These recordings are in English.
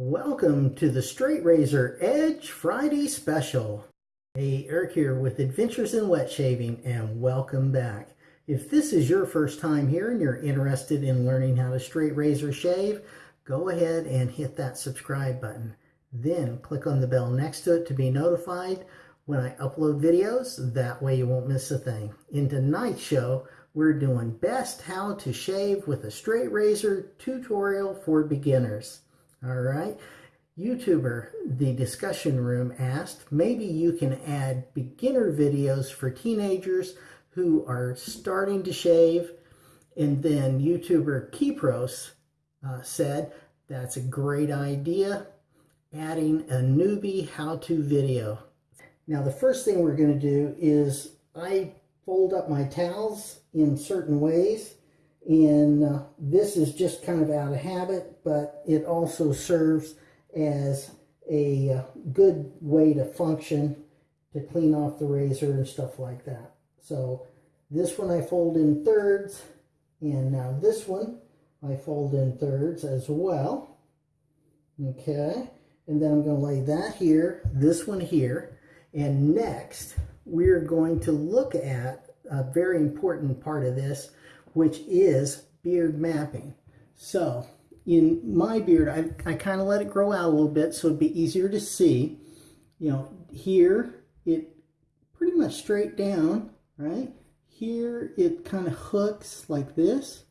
Welcome to the Straight Razor Edge Friday Special. Hey, Eric here with Adventures in Wet Shaving and welcome back. If this is your first time here and you're interested in learning how to straight razor shave, go ahead and hit that subscribe button. Then click on the bell next to it to be notified when I upload videos. That way you won't miss a thing. In tonight's show, we're doing best how to shave with a straight razor tutorial for beginners. All right. YouTuber, the discussion room asked, maybe you can add beginner videos for teenagers who are starting to shave. And then YouTuber Keypros uh, said, that's a great idea, adding a newbie how-to video. Now the first thing we're going to do is I fold up my towels in certain ways and uh, this is just kind of out of habit, but it also serves as a uh, good way to function to clean off the razor and stuff like that. So this one I fold in thirds, and now this one I fold in thirds as well. Okay, and then I'm going to lay that here, this one here, and next we're going to look at a very important part of this, which is beard mapping. So in my beard, I, I kind of let it grow out a little bit so it'd be easier to see. You know, here it pretty much straight down, right? Here it kind of hooks like this,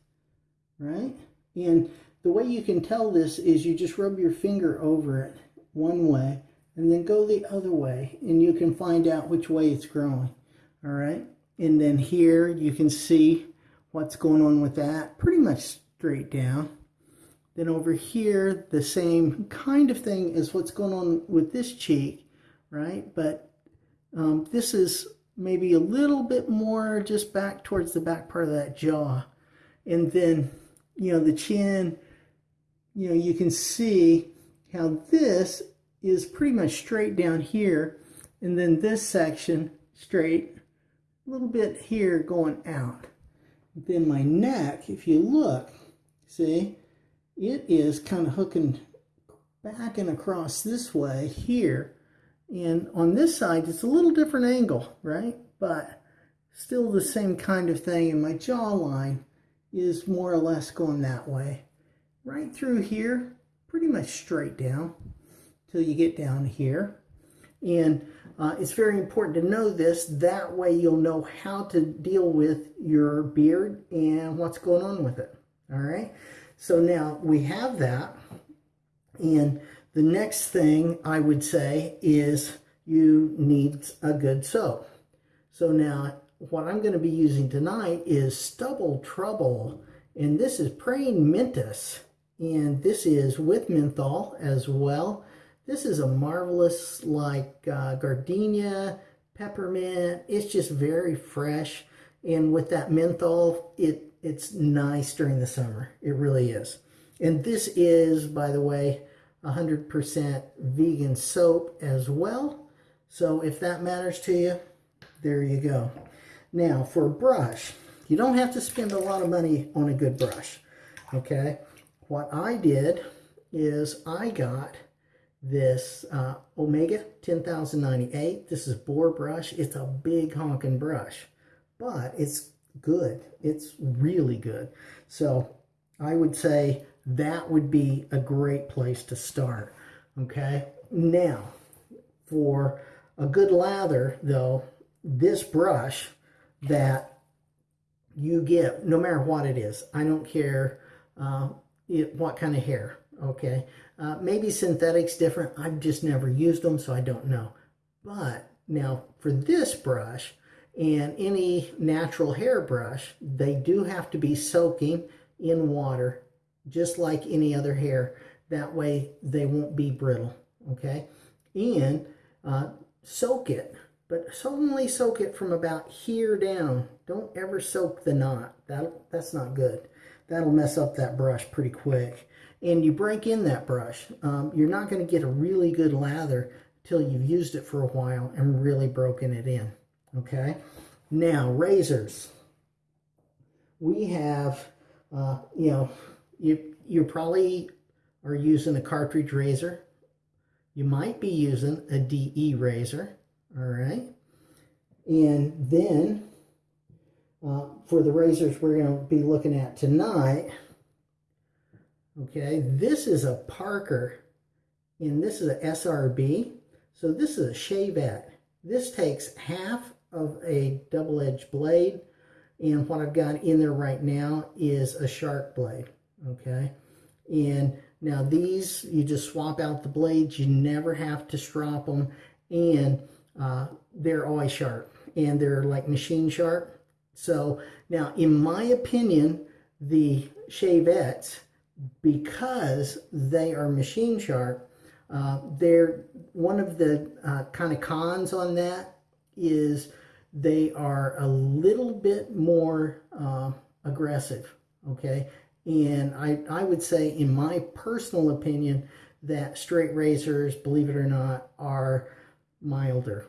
right? And the way you can tell this is you just rub your finger over it one way and then go the other way and you can find out which way it's growing, all right? And then here you can see what's going on with that. Pretty much straight down. Then over here, the same kind of thing as what's going on with this cheek, right? But um, this is maybe a little bit more just back towards the back part of that jaw. And then, you know, the chin, you know, you can see how this is pretty much straight down here. And then this section straight, a little bit here going out. Then my neck, if you look, see, it is kind of hooking back and across this way here. And on this side, it's a little different angle, right? But still the same kind of thing. And my jawline is more or less going that way. Right through here, pretty much straight down till you get down here. And uh, it's very important to know this. That way you'll know how to deal with your beard and what's going on with it. All right. So now we have that. And the next thing I would say is you need a good soap. So now what I'm going to be using tonight is Stubble Trouble. And this is Praying Mantis. And this is with menthol as well. This is a marvelous like uh, gardenia, peppermint. It's just very fresh. And with that menthol, it it's nice during the summer. It really is. And this is, by the way, 100% vegan soap as well. So if that matters to you, there you go. Now, for a brush, you don't have to spend a lot of money on a good brush, okay? What I did is I got this uh, Omega 10098. This is boar brush. It's a big honking brush, but it's good. It's really good. So I would say that would be a great place to start. Okay. Now, for a good lather, though, this brush that you get, no matter what it is, I don't care uh, it, what kind of hair, okay? Uh, maybe synthetics different. I've just never used them, so I don't know. But now for this brush and any natural hair brush, they do have to be soaking in water, just like any other hair. That way they won't be brittle, okay? And uh, soak it, but only soak it from about here down. Don't ever soak the knot. That, that's not good. That'll mess up that brush pretty quick and you break in that brush. Um, you're not going to get a really good lather till you've used it for a while and really broken it in. Okay. Now, razors. We have, uh, you know, you, you're probably are using a cartridge razor. You might be using a DE razor, all right? And then uh, for the razors we're going to be looking at tonight, okay, this is a Parker and this is a SRB. So this is a Shavette. This takes half of a double-edged blade and what I've got in there right now is a sharp blade, okay? And now these, you just swap out the blades. You never have to strop them. And uh, they're always sharp. And they're like machine sharp. So now, in my opinion, the Shavettes, because they are machine sharp, uh, they're one of the uh, kind of cons on that is they are a little bit more uh, aggressive, okay? And I, I would say, in my personal opinion, that straight razors, believe it or not, are milder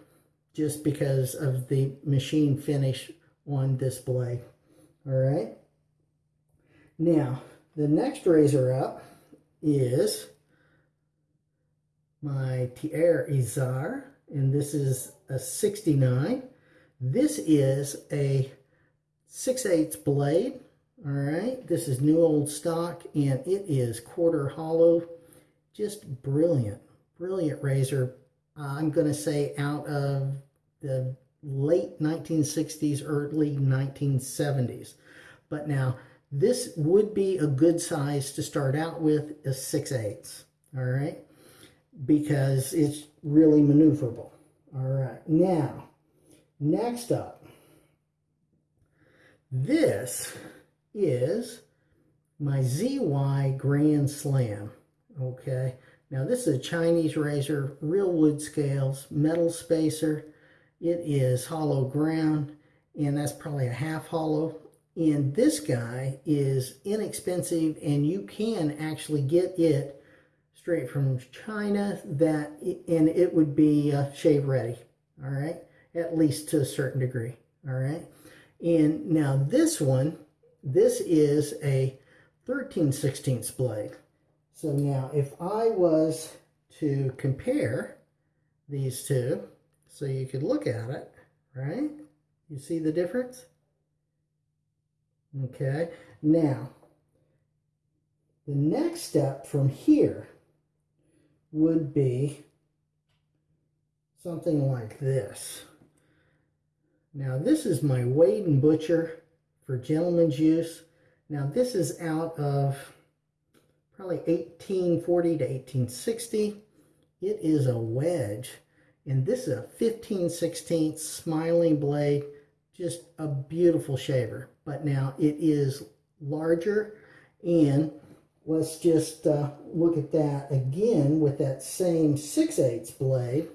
just because of the machine finish on blade. All right. Now, the next razor up is my Thiers Issard, and this is a 69. This is a 6 8 blade. All right, this is new old stock, and it is quarter hollow. Just brilliant, brilliant razor. I'm going to say out of the late 1960s, early 1970s. But now, this would be a good size to start out with, a 6 8 all right? Because it's really maneuverable. All right, now, Next up, this is my ZY Grand Slam. Okay, now this is a Chinese razor, real wood scales, metal spacer. It is hollow ground, and that's probably a half hollow. And this guy is inexpensive, and you can actually get it straight from China. That and it would be uh, shave ready. All right at least to a certain degree. All right. And now this one, this is a 13 16ths blade. So now if I was to compare these two, so you could look at it, right? You see the difference? Okay. Now, the next step from here would be something like this. Now this is my Wade and Butcher for gentleman's use. Now this is out of probably 1840 to 1860. It is a wedge and this is a 15 16 smiling blade. Just a beautiful shaver. But now it is larger and let's just uh, look at that again with that same 6 8 blade.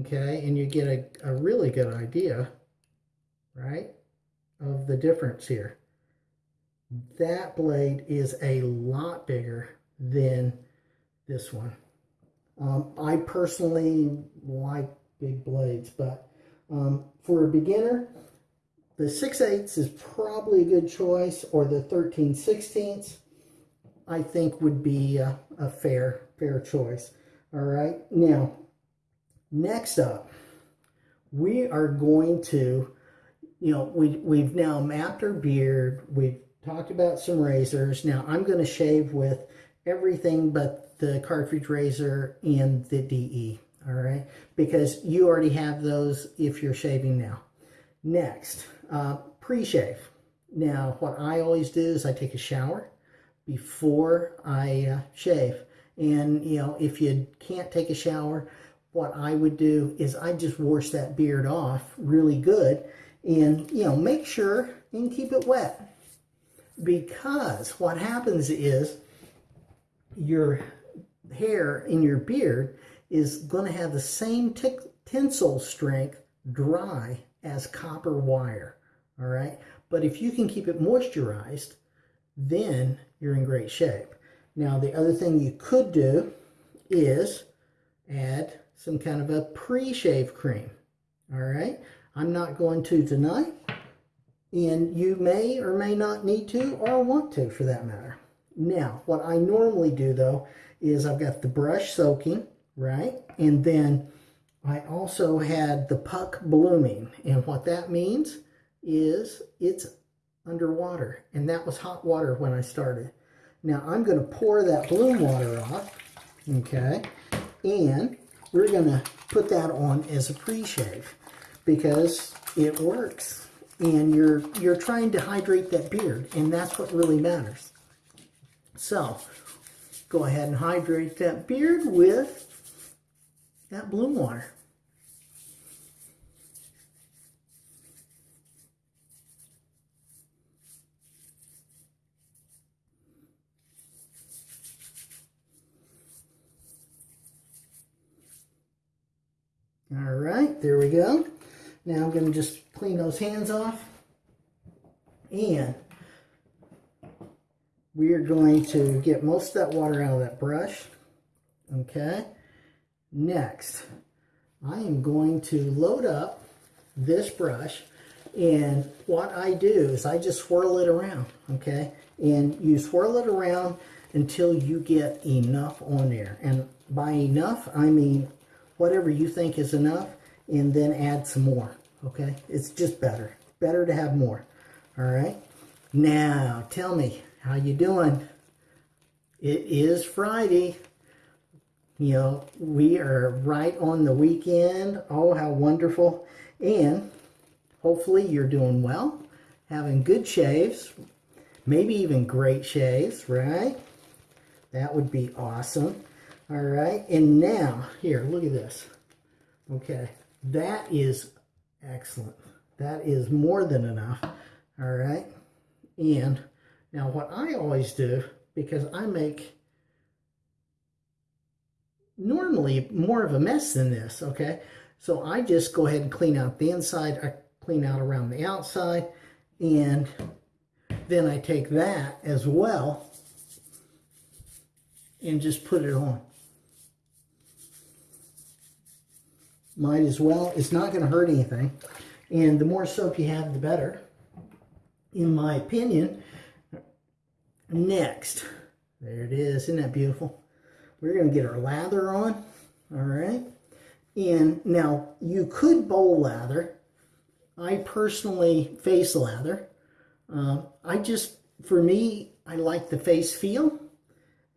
Okay, and you get a, a really good idea right, of the difference here. That blade is a lot bigger than this one. Um, I personally like big blades, but um, for a beginner, the 6 8 is probably a good choice, or the 13 16 I think would be a, a fair, fair choice. All right, now, next up, we are going to you know, we, we've now mapped our beard. We've talked about some razors. Now I'm going to shave with everything but the cartridge razor and the DE. All right. Because you already have those if you're shaving now. Next, uh, pre-shave. Now, what I always do is I take a shower before I uh, shave. And, you know, if you can't take a shower, what I would do is I just wash that beard off really good and you know make sure and keep it wet because what happens is your hair in your beard is going to have the same tensile strength dry as copper wire all right but if you can keep it moisturized then you're in great shape now the other thing you could do is add some kind of a pre-shave cream all right I'm not going to tonight, and you may or may not need to or want to for that matter. Now, what I normally do though is I've got the brush soaking, right? And then I also had the puck blooming. And what that means is it's underwater. And that was hot water when I started. Now I'm going to pour that bloom water off, okay? And we're going to put that on as a pre-shave because it works. And you're, you're trying to hydrate that beard, and that's what really matters. So, go ahead and hydrate that beard with that bloom water. All right, there we go. Now I'm going to just clean those hands off. And we are going to get most of that water out of that brush. Okay. Next, I am going to load up this brush. And what I do is I just swirl it around. Okay. And you swirl it around until you get enough on there. And by enough, I mean whatever you think is enough and then add some more. Okay. It's just better. Better to have more. All right. Now, tell me, how you doing? It is Friday. You know, we are right on the weekend. Oh, how wonderful. And hopefully you're doing well, having good shaves, maybe even great shaves, right? That would be awesome. All right, and now, here, look at this. Okay, that is excellent. That is more than enough. All right, and now what I always do, because I make normally more of a mess than this, okay? So I just go ahead and clean out the inside, I clean out around the outside, and then I take that as well and just put it on. Might as well. It's not going to hurt anything. And the more soap you have, the better, in my opinion. Next, there it is. Isn't that beautiful? We're going to get our lather on. All right. And now you could bowl lather. I personally face lather. Uh, I just, for me, I like the face feel.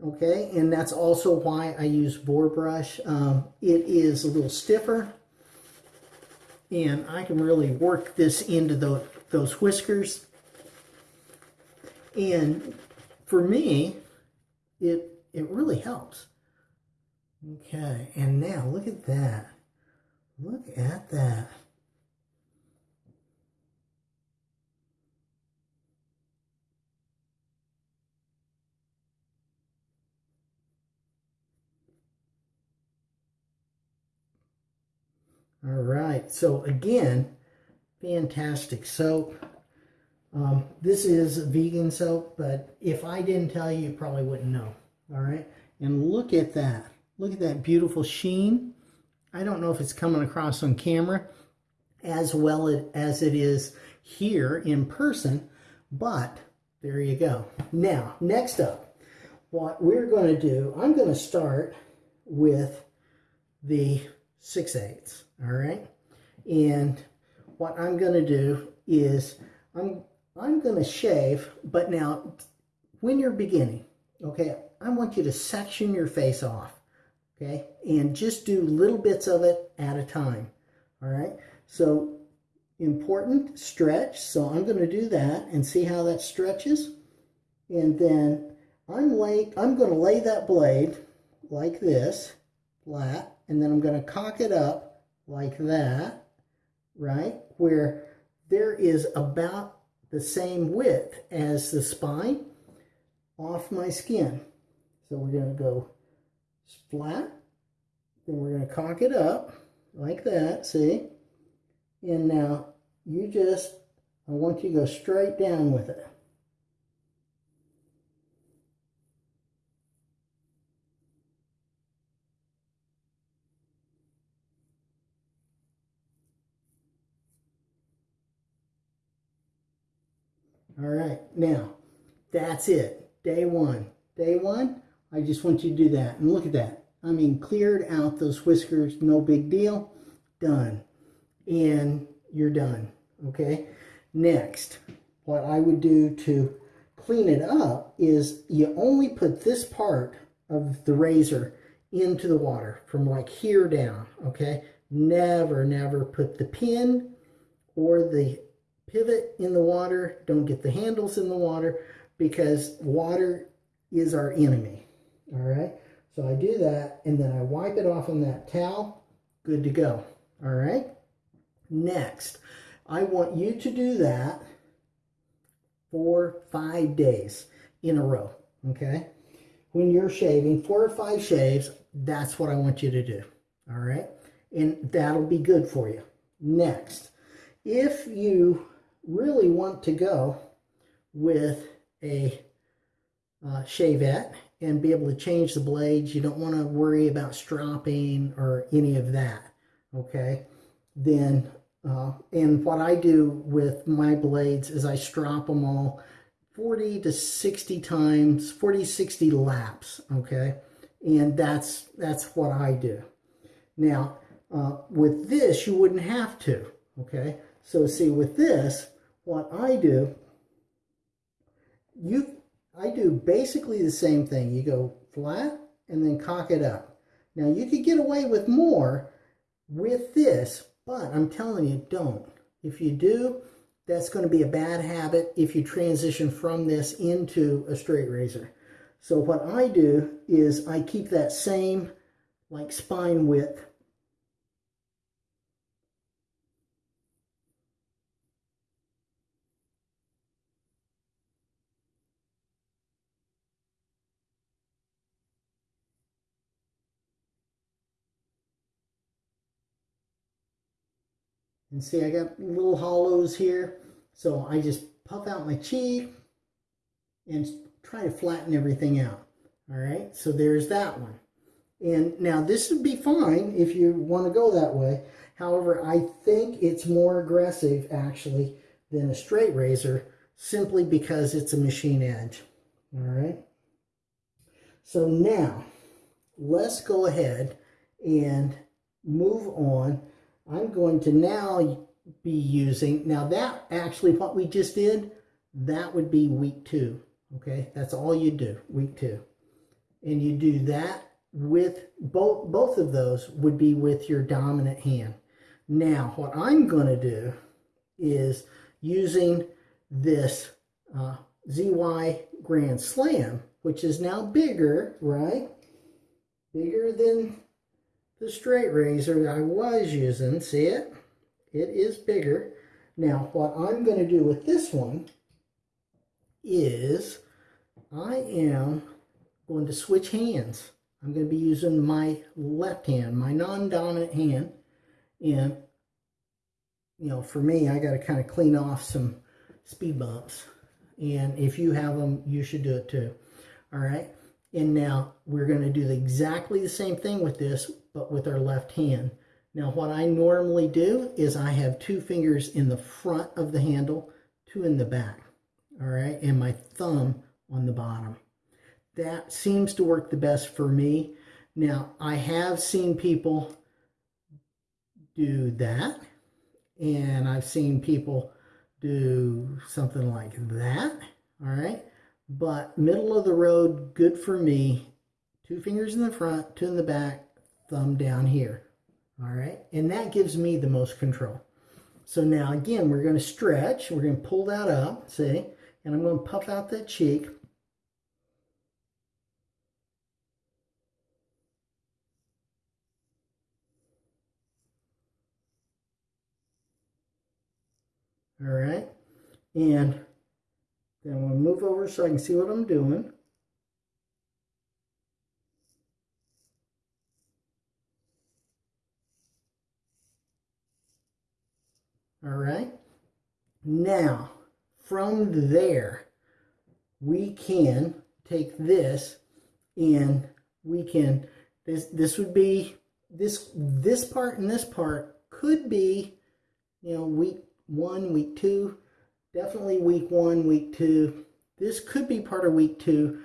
Okay, and that's also why I use boar brush. Um, it is a little stiffer, and I can really work this into the, those whiskers. And for me, it, it really helps. Okay, and now look at that. Look at that. All right, so again, fantastic soap. Um, this is vegan soap, but if I didn't tell you, you probably wouldn't know. All right. And look at that. Look at that beautiful sheen. I don't know if it's coming across on camera as well as it is here in person, but there you go. Now, next up, what we're going to do, I'm going to start with the 6 eighths, all right? And what I'm going to do is I'm I'm going to shave, but now when you're beginning, okay, I want you to section your face off, okay, and just do little bits of it at a time, all right? So important stretch, so I'm going to do that and see how that stretches. And then I'm lay, I'm going to lay that blade like this, flat, and then I'm going to cock it up like that, right, where there is about the same width as the spine off my skin. So we're going to go flat, then we're going to cock it up like that, see? And now you just, I want you to go straight down with it. All right, now that's it. Day one. Day one, I just want you to do that. And look at that. I mean, cleared out those whiskers, no big deal. Done. And you're done, okay? Next, what I would do to clean it up is you only put this part of the razor into the water from like here down, okay? Never, never put the pin or the pivot in the water. Don't get the handles in the water because water is our enemy, all right? So I do that and then I wipe it off on that towel. Good to go, all right? Next, I want you to do that for five days in a row, okay? When you're shaving, four or five shaves, that's what I want you to do, all right? And that'll be good for you. Next, if you really want to go with a uh, shavette and be able to change the blades, you don't want to worry about stropping or any of that, okay? Then, uh, and what I do with my blades is I strop them all 40 to 60 times, 40, 60 laps, okay? And that's, that's what I do. Now, uh, with this, you wouldn't have to, okay? So see, with this, what I do, you, I do basically the same thing. You go flat and then cock it up. Now, you could get away with more with this, but I'm telling you, don't. If you do, that's going to be a bad habit if you transition from this into a straight razor. So what I do is I keep that same like spine width And see, I got little hollows here. So I just puff out my cheek and try to flatten everything out. All right, so there's that one. And now this would be fine if you want to go that way. However, I think it's more aggressive actually than a straight razor simply because it's a machine edge. All right. So now let's go ahead and move on I'm going to now be using, now that actually what we just did, that would be week two, okay? That's all you do, week two. And you do that with, both, both of those would be with your dominant hand. Now, what I'm going to do is using this uh, ZY Grand Slam, which is now bigger, right? Bigger than the straight razor I was using, see it? It is bigger. Now, what I'm going to do with this one is I am going to switch hands. I'm going to be using my left hand, my non-dominant hand. And, you know, for me, I got to kind of clean off some speed bumps. And if you have them, you should do it too. All right. And now we're going to do exactly the same thing with this, but with our left hand. Now what I normally do is I have two fingers in the front of the handle, two in the back, all right, and my thumb on the bottom. That seems to work the best for me. Now I have seen people do that, and I've seen people do something like that, all right, but middle of the road, good for me. Two fingers in the front, two in the back, thumb down here. All right, and that gives me the most control. So now again, we're going to stretch. We're going to pull that up, see? And I'm going to puff out that cheek. All right, and then we'll move over so I can see what I'm doing. All right. Now, from there, we can take this and we can, this, this would be, this, this part and this part could be, you know, week one, week two, definitely week one, week two. This could be part of week two,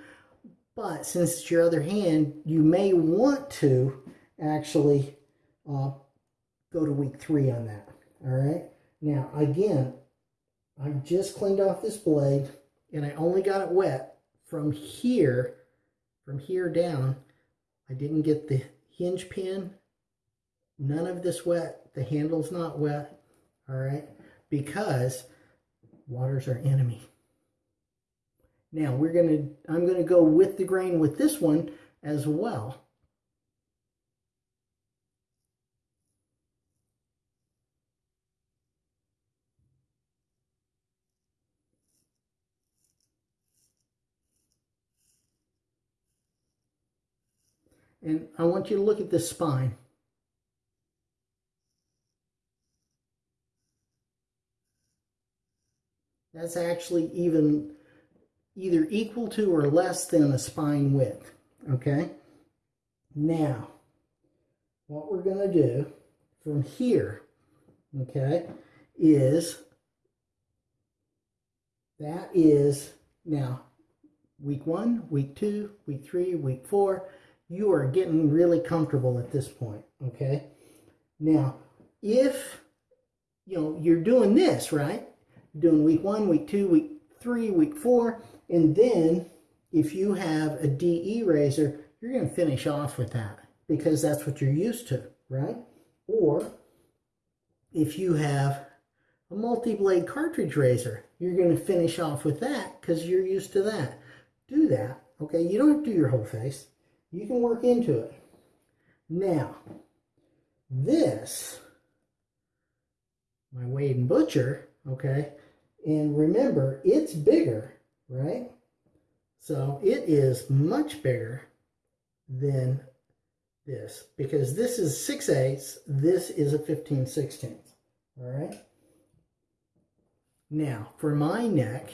But since it's your other hand, you may want to actually uh, go to week three on that. All right. Now, again, I just cleaned off this blade and I only got it wet from here, from here down. I didn't get the hinge pin. None of this wet. The handle's not wet. All right. Because water's our enemy. Now we're to, I'm to go with the grain with this one as well. And I want you to look at this spine. That's actually even either equal to or less than a spine width, okay? Now, what we're going to do from here, okay, is that is now week one, week two, week three, week four. You are getting really comfortable at this point, okay? Now, if you know you're doing this, right? doing week one, week two, week three, week four, and then if you have a DE razor, you're going to finish off with that because that's what you're used to, right? Or if you have a multi-blade cartridge razor, you're going to finish off with that because you're used to that. Do that, okay? You don't do your whole face. You can work into it. Now, this, my Wade and Butcher, okay? And remember, it's bigger, right? So it is much bigger than this because this is 6 eighths, this is a 15 sixteenths, all right? Now, for my neck,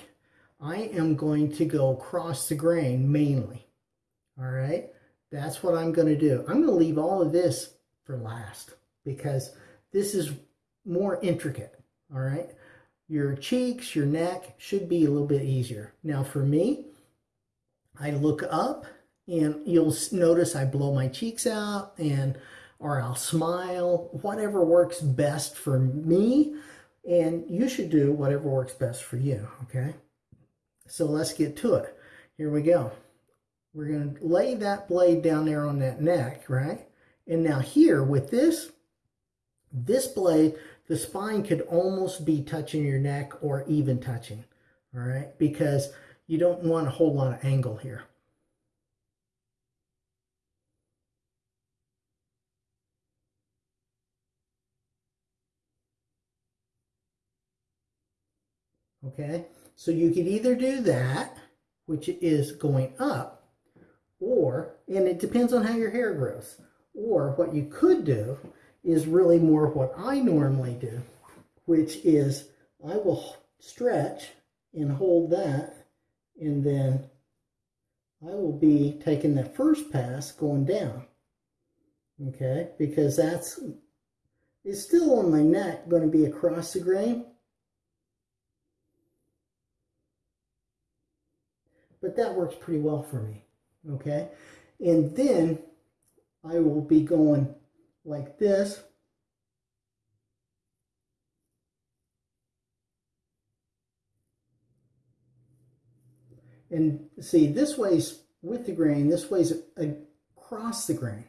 I am going to go across the grain mainly, all right? That's what I'm going to do. I'm going to leave all of this for last because this is more intricate, all right? Your cheeks, your neck should be a little bit easier. Now for me, I look up and you'll notice I blow my cheeks out and or I'll smile, whatever works best for me. And you should do whatever works best for you, okay? So let's get to it. Here we go. We're going to lay that blade down there on that neck, right? And now here with this, this blade, the spine could almost be touching your neck or even touching, all right? Because you don't want a whole lot of angle here. Okay, so you could either do that, which is going up, or, and it depends on how your hair grows, or what you could do is really more what I normally do, which is I will stretch and hold that, and then I will be taking the first pass going down. Okay, because that's, it's still on my neck going to be across the grain. But that works pretty well for me. Okay, and then I will be going like this. And see, this way's with the grain, this way's across the grain.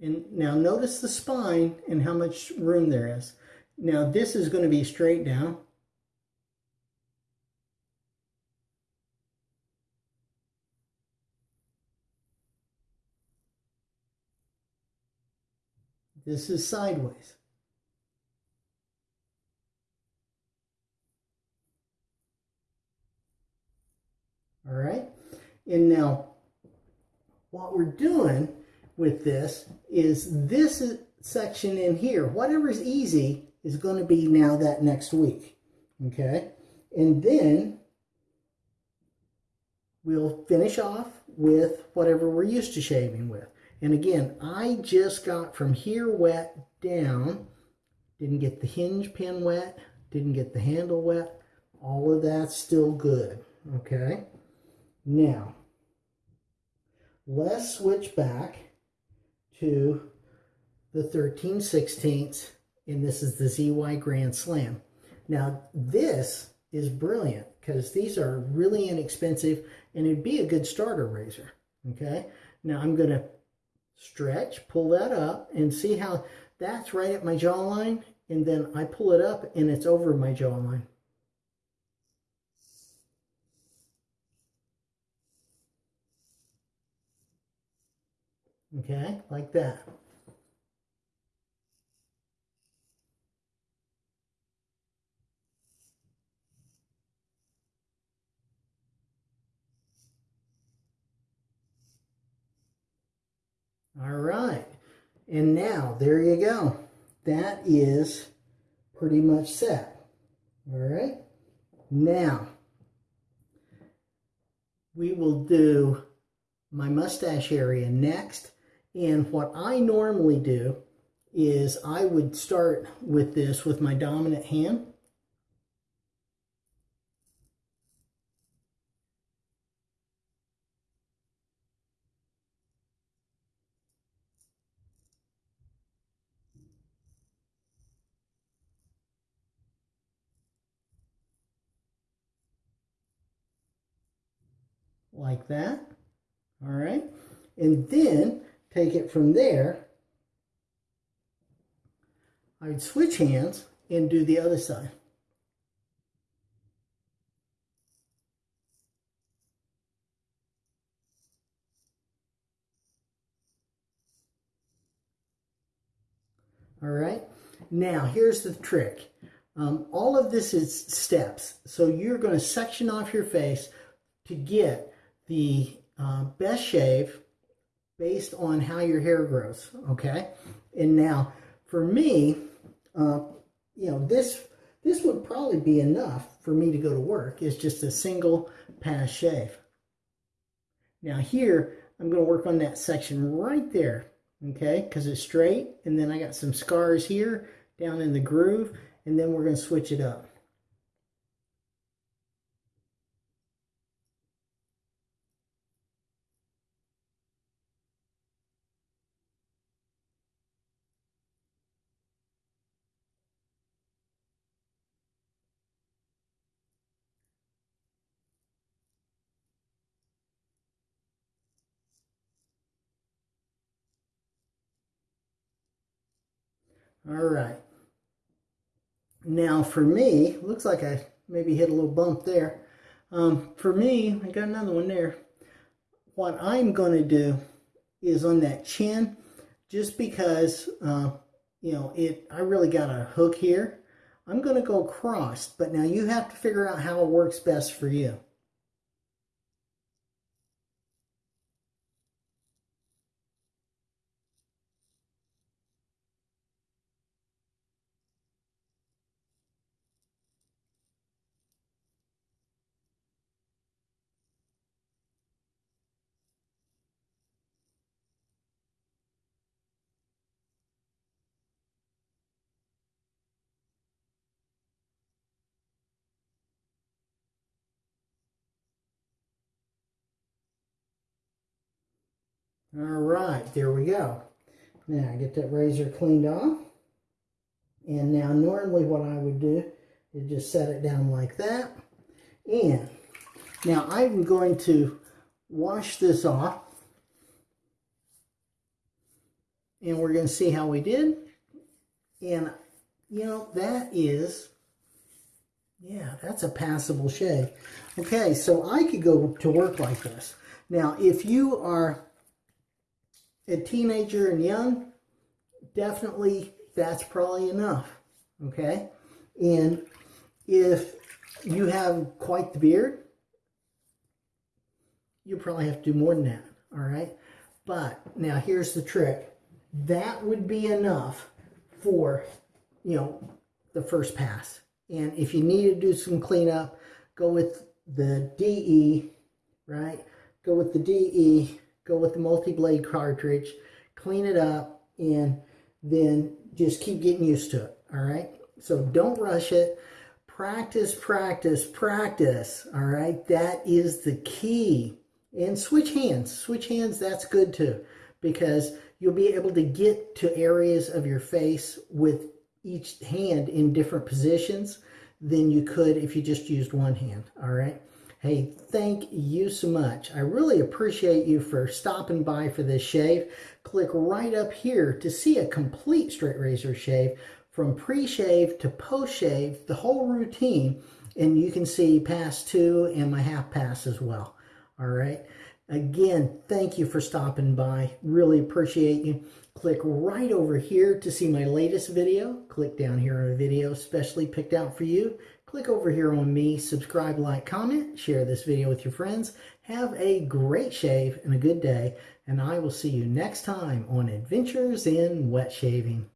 And now notice the spine and how much room there is. Now this is going to be straight down. This is sideways. All right. And now what we're doing with this is this section in here, whatever's easy is going to be now that next week. Okay. And then we'll finish off with whatever we're used to shaving with. And again, I just got from here wet down. Didn't get the hinge pin wet. Didn't get the handle wet. All of that's still good. Okay. Now, let's switch back to the 13 16ths. And this is the ZY Grand Slam. Now, this is brilliant because these are really inexpensive and it'd be a good starter razor. Okay. Now I'm going to stretch, pull that up and see how that's right at my jawline. And then I pull it up and it's over my jawline. Okay, like that. All right. And now, there you go. That is pretty much set. All right. Now, we will do my mustache area next. And what I normally do is I would start with this with my dominant hand. like that. All right. And then take it from there. I would switch hands and do the other side. All right. Now, here's the trick. Um, all of this is steps. So you're going to section off your face to get the uh, best shave based on how your hair grows, okay? And now, for me, uh, you know, this this would probably be enough for me to go to work. It's just a single pass shave. Now here, I'm going to work on that section right there, okay? Because it's straight, and then I got some scars here down in the groove, and then we're going to switch it up. All right. Now for me, looks like I maybe hit a little bump there. Um, for me, I got another one there. What I'm going to do is on that chin, just because, uh, you know, it. I really got a hook here. I'm going to go crossed, but now you have to figure out how it works best for you. All right, there we go. Now, get that razor cleaned off. And now, normally what I would do is just set it down like that. And now I'm going to wash this off. And we're going to see how we did. And, you know, that is, yeah, that's a passable shave. Okay, so I could go to work like this. Now, if you are a teenager and young, definitely that's probably enough, okay? And if you have quite the beard, you probably have to do more than that, all right? But now here's the trick. That would be enough for, you know, the first pass. And if you need to do some cleanup, go with the DE, right? Go with the DE go with the multi-blade cartridge, clean it up, and then just keep getting used to it, all right? So don't rush it. Practice, practice, practice, all right? That is the key. And switch hands. Switch hands, that's good too, because you'll be able to get to areas of your face with each hand in different positions than you could if you just used one hand, all right? Hey, thank you so much. I really appreciate you for stopping by for this shave. Click right up here to see a complete straight razor shave from pre-shave to post-shave, the whole routine, and you can see pass two and my half pass as well. All right. Again, thank you for stopping by. Really appreciate you. Click right over here to see my latest video. Click down here on a video specially picked out for you. Click over here on me, subscribe, like, comment, share this video with your friends. Have a great shave and a good day, and I will see you next time on Adventures in Wet Shaving.